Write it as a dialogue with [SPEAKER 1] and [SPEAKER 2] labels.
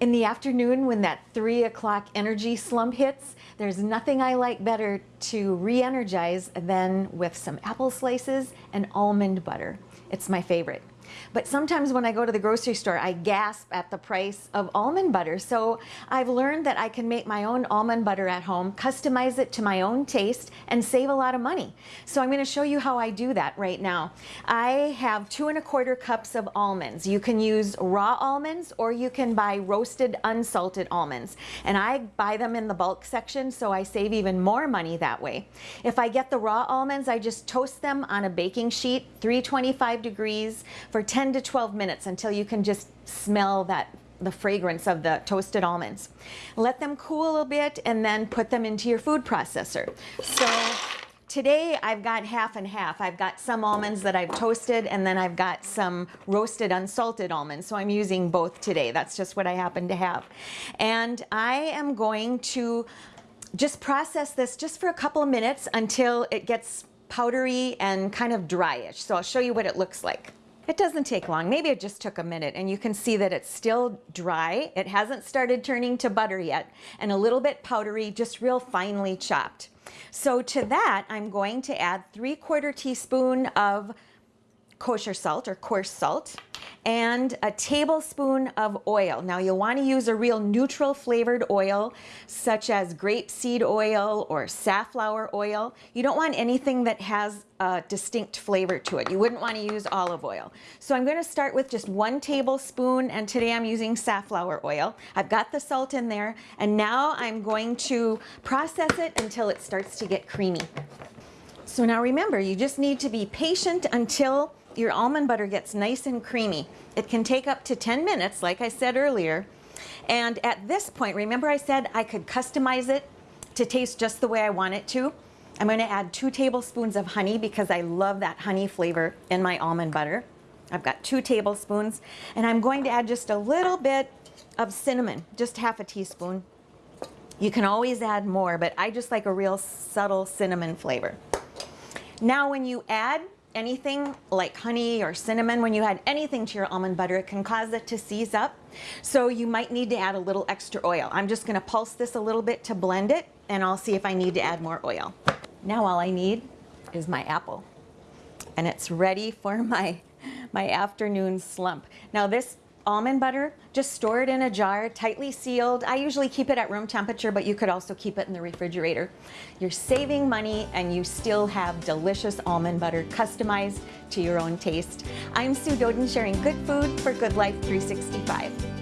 [SPEAKER 1] In the afternoon when that three o'clock energy slump hits, there's nothing I like better to re-energize than with some apple slices and almond butter. It's my favorite. But sometimes when I go to the grocery store, I gasp at the price of almond butter. So I've learned that I can make my own almond butter at home, customize it to my own taste, and save a lot of money. So I'm gonna show you how I do that right now. I have two and a quarter cups of almonds. You can use raw almonds or you can buy roasted unsalted almonds. And I buy them in the bulk section so I save even more money that way. If I get the raw almonds, I just toast them on a baking sheet, 325 degrees for for 10 to 12 minutes until you can just smell that the fragrance of the toasted almonds. Let them cool a little bit and then put them into your food processor. So today I've got half and half. I've got some almonds that I've toasted and then I've got some roasted unsalted almonds. So I'm using both today. That's just what I happen to have. And I am going to just process this just for a couple of minutes until it gets powdery and kind of dryish. So I'll show you what it looks like. It doesn't take long. Maybe it just took a minute and you can see that it's still dry. It hasn't started turning to butter yet and a little bit powdery, just real finely chopped. So to that, I'm going to add three quarter teaspoon of kosher salt or coarse salt and a tablespoon of oil. Now you'll want to use a real neutral flavored oil such as grapeseed oil or safflower oil. You don't want anything that has a distinct flavor to it. You wouldn't want to use olive oil. So I'm going to start with just one tablespoon and today I'm using safflower oil. I've got the salt in there and now I'm going to process it until it starts to get creamy. So now remember, you just need to be patient until your almond butter gets nice and creamy. It can take up to 10 minutes, like I said earlier. And at this point, remember I said I could customize it to taste just the way I want it to? I'm gonna add two tablespoons of honey because I love that honey flavor in my almond butter. I've got two tablespoons and I'm going to add just a little bit of cinnamon, just half a teaspoon. You can always add more, but I just like a real subtle cinnamon flavor. Now when you add anything like honey or cinnamon, when you add anything to your almond butter, it can cause it to seize up. So you might need to add a little extra oil. I'm just gonna pulse this a little bit to blend it and I'll see if I need to add more oil. Now all I need is my apple and it's ready for my, my afternoon slump. Now this almond butter, just store it in a jar, tightly sealed. I usually keep it at room temperature, but you could also keep it in the refrigerator. You're saving money and you still have delicious almond butter customized to your own taste. I'm Sue Doden sharing good food for Good Life 365.